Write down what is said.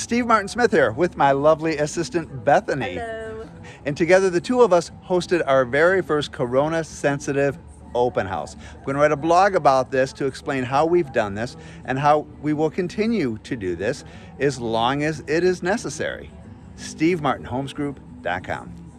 Steve Martin Smith here with my lovely assistant Bethany. Hello. And together the two of us hosted our very first Corona sensitive open house. I'm going to write a blog about this to explain how we've done this and how we will continue to do this as long as it is necessary. SteveMartinHomesGroup.com.